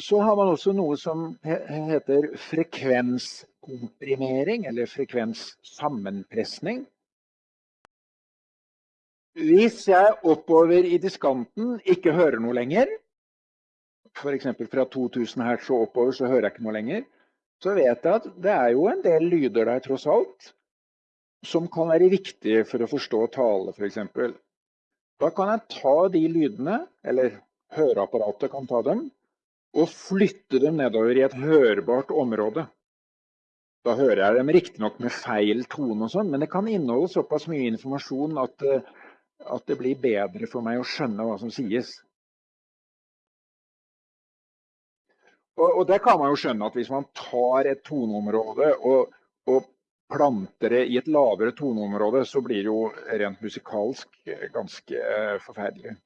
Så har man også noe som heter frekvenskomprimering, eller frekvenssammenpressning. Hvis jeg oppover i diskanten ikke hører noe lenger, f.eks. fra 2000 Hz og oppover så hører jeg ikke noe lenger, så vet jeg at det er jo en del lyder der tross alt, som kan være viktige for å forstå tale f.eks. Da kan jeg ta de lydene, eller høreapparatet kan ta dem, og flytte dem nedover i et hørbart område. Da hører jeg dem riktignok med feil tone og sånn, men det kan inneholde såpass mye informasjon at, eh, at, det blir bedre for meg å skjønne hva som sies. Og, og det kan man jo skjønne at hvis man tar et toneområde og, og planter det i et lavere toneområde, så blir det jo rent musikalsk ganske eh, forferdelig.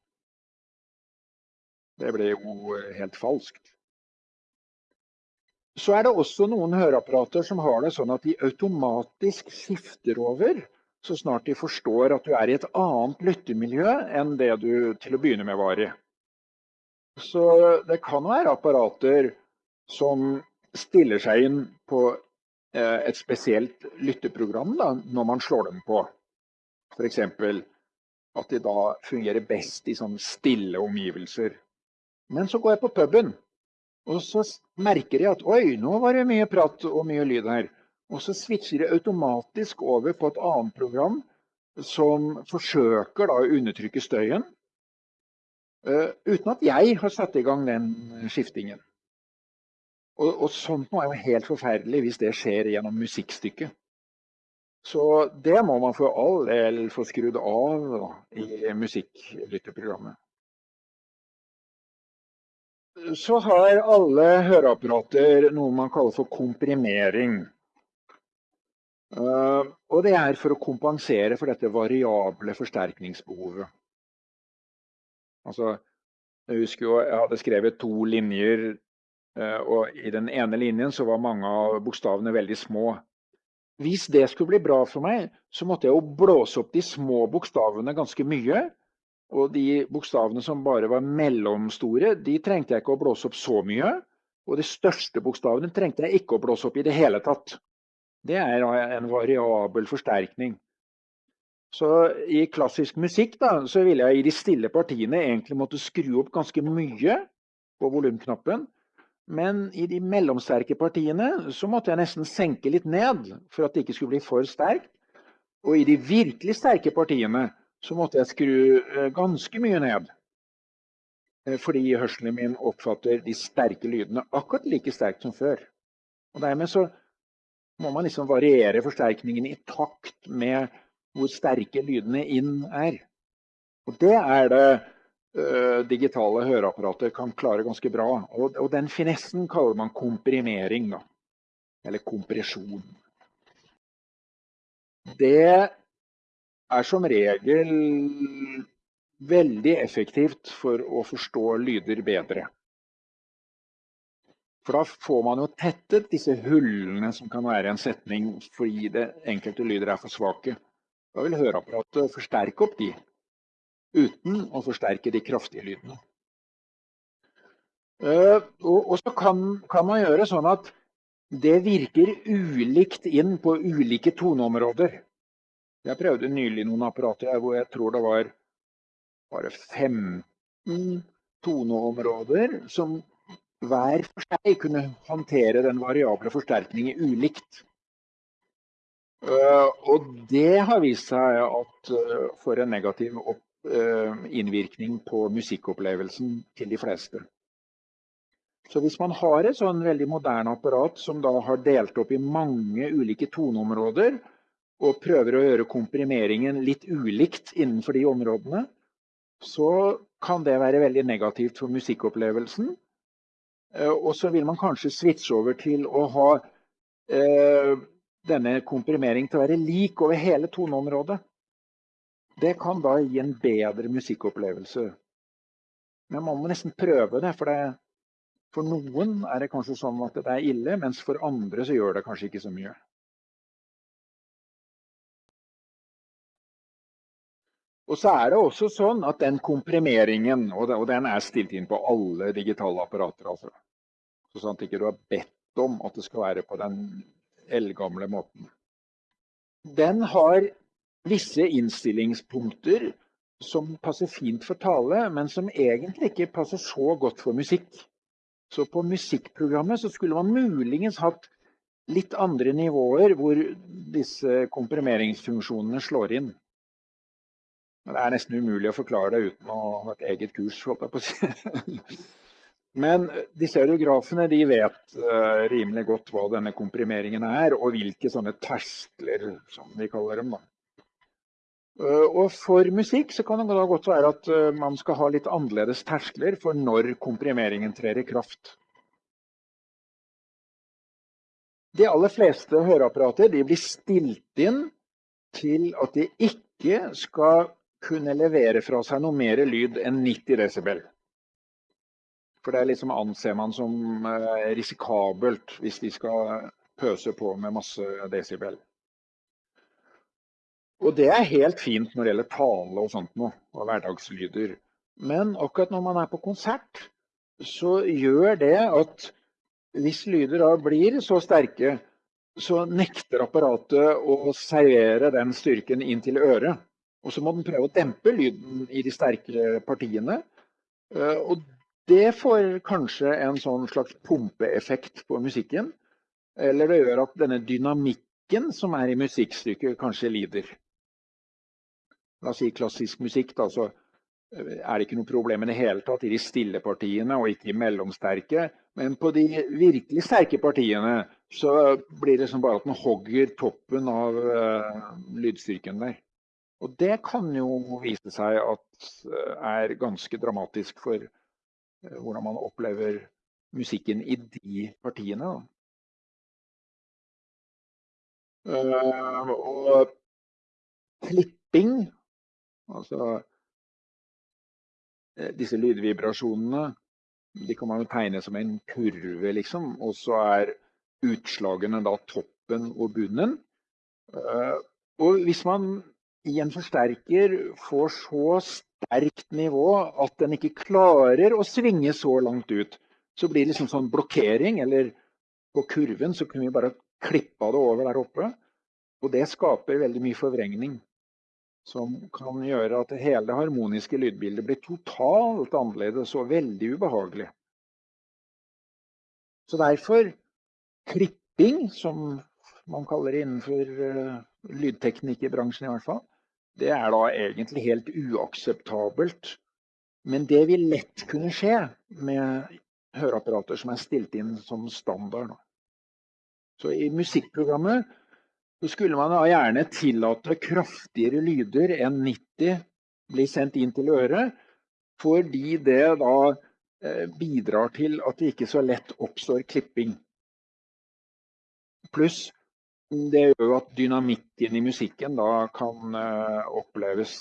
Det ble jo eh, helt falskt. Så er det også noen høreapparater som har det sånn at de automatisk skifter over så snart de forstår at du er i et annet lyttemiljø enn det du til å begynne med var i. Så det kan være apparater som stiller seg inn på eh, et spesielt lytteprogram da, når man slår dem på. F.eks. at de da fungerer best i sånn stille omgivelser. Men så går jeg på puben, og så merker jeg at oi, nå var det mye prat og mye lyd her. Og så switcher jeg automatisk over på et annet program som forsøker da å undertrykke støyen. Uh, uten at jeg har satt i gang den skiftingen. Og, og sånt noe er jo helt forferdelig hvis det skjer gjennom musikkstykket. Så det må man for all del få skrudd av da, i musikklytteprogrammet så har alle høreapparater noe man kaller for komprimering. Uh, og det er for å kompensere for dette variable forsterkningsbehovet. Altså, jeg husker jo jeg hadde skrevet to linjer, uh, og i den ene linjen så var mange av bokstavene veldig små. Hvis det skulle bli bra for meg, så måtte jeg jo blåse opp de små bokstavene ganske mye. Og de bokstavene som bare var mellomstore, de trengte jeg ikke å blåse opp så mye. Og de største bokstavene trengte jeg ikke å blåse opp i det hele tatt. Det er en variabel forsterkning. Så i klassisk musikk da, så ville jeg i de stille partiene egentlig måtte skru opp ganske mye på volumknappen. Men i de mellomsterke partiene så måtte jeg nesten senke litt ned for at det ikke skulle bli for sterkt. Og i de virkelig sterke partiene så måtte jeg skru eh, ganske mye ned. Eh, fordi hørselen min oppfatter de sterke lydene akkurat like sterkt som før. Og Dermed så må man liksom variere forsterkningen i takt med hvor sterke lydene inn er. Og det er det uh, digitale høreapparater kan klare ganske bra. Og, og den finessen kaller man komprimering, da. Eller kompresjon. Det er som regel veldig effektivt for å forstå lyder bedre. For da får man jo tettet disse hullene som kan være en setning fordi det enkelte lyder er for svake. Da vil høreapparatet forsterke opp de, uten å forsterke de kraftige lydene. Eh, og så kan, kan man gjøre sånn at det virker ulikt inn på ulike toneområder. Jeg prøvde nylig noen apparater hvor jeg tror det var bare 15 toneområder som hver for seg kunne håndtere den variable forsterkningen ulikt. Uh, og det har vist seg at uh, får en negativ uh, innvirkning på musikkopplevelsen til de fleste. Så hvis man har et sånn veldig moderne apparat som da har delt opp i mange ulike toneområder, og prøver å gjøre komprimeringen litt ulikt innenfor de områdene, så kan det være veldig negativt for musikkopplevelsen. Eh, og så vil man kanskje switche over til å ha eh, denne komprimeringen til å være lik over hele toneområdet. Det kan da gi en bedre musikkopplevelse. Men man må nesten prøve det, for, det, for noen er det kanskje sånn at det er ille, mens for andre så gjør det kanskje ikke så mye. Og så er det også sånn at den komprimeringen, og den er stilt inn på alle digitale apparater, altså. Så sant ikke du har bedt om at det skal være på den eldgamle måten. Den har visse innstillingspunkter som passer fint for tale, men som egentlig ikke passer så godt for musikk. Så på musikkprogrammet så skulle man muligens hatt litt andre nivåer hvor disse komprimeringsfunksjonene slår inn. Det er nesten umulig å forklare det uten å ha et eget kurs. holdt jeg på å si. Men de stereografene de vet uh, rimelig godt hva denne komprimeringen er, og hvilke sånne terskler, som vi kaller dem. da. Uh, og for musikk så kan det da godt være at uh, man skal ha litt annerledes terskler for når komprimeringen trer i kraft. De aller fleste høreapparater de blir stilt inn til at de ikke skal kunne levere fra seg noe mer lyd enn 90 desibel. For det liksom anser man som eh, risikabelt hvis de skal pøse på med masse desibel. Og det er helt fint når det gjelder tale og sånt noe, og hverdagslyder. Men akkurat når man er på konsert, så gjør det at hvis lyder da blir så sterke, så nekter apparatet å servere den styrken inn til øret. Og så må den prøve å dempe lyden i de sterkere partiene. Eh, og det får kanskje en sånn slags pumpeeffekt på musikken. Eller det gjør at denne dynamikken som er i musikkstykket, kanskje lider. La oss si klassisk musikk, da, så eh, er det ikke noe problem i det hele tatt i de stille partiene og ikke i mellomsterke. Men på de virkelig sterke partiene så blir det som bare at den hogger toppen av uh, lydstyrken der. Og det kan jo vise seg at uh, er ganske dramatisk for Eh, hvordan man opplever musikken i de partiene. Uh, og klipping, altså eh, disse lydvibrasjonene, de kan man tegne som en kurve, liksom. Og så er utslagene da toppen og bunnen. Og hvis man i en forsterker får så sterkt nivå at den ikke klarer å svinge så langt ut. Så blir det liksom sånn blokkering, eller på kurven så kunne vi bare klippa det over der oppe. Og det skaper veldig mye forvrengning. Som kan gjøre at hele det harmoniske lydbildet blir totalt annerledes og veldig ubehagelig. Så derfor klipping, som man kaller det innenfor uh, lydteknikerbransjen i hvert fall, det er da egentlig helt uakseptabelt. Men det vil lett kunne skje med høreapparater som er stilt inn som standard. Så i musikkprogrammet så skulle man da gjerne tillate kraftigere lyder enn 90 blir sendt inn til øret, fordi det da eh, bidrar til at det ikke så lett oppstår klipping. Pluss det gjør jo at dynamikken i musikken da kan uh, oppleves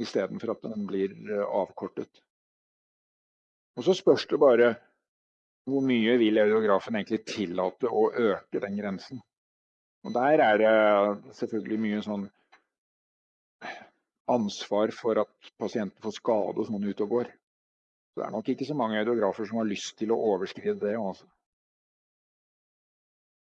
istedenfor at den blir uh, avkortet. Og så spørs det bare hvor mye vil audiografen egentlig tillate å øke den grensen. Og der er det selvfølgelig mye sånn ansvar for at pasienten får skade og sånn ute og går. Så det er nok ikke så mange audiografer som har lyst til å overskride det. Også. Altså.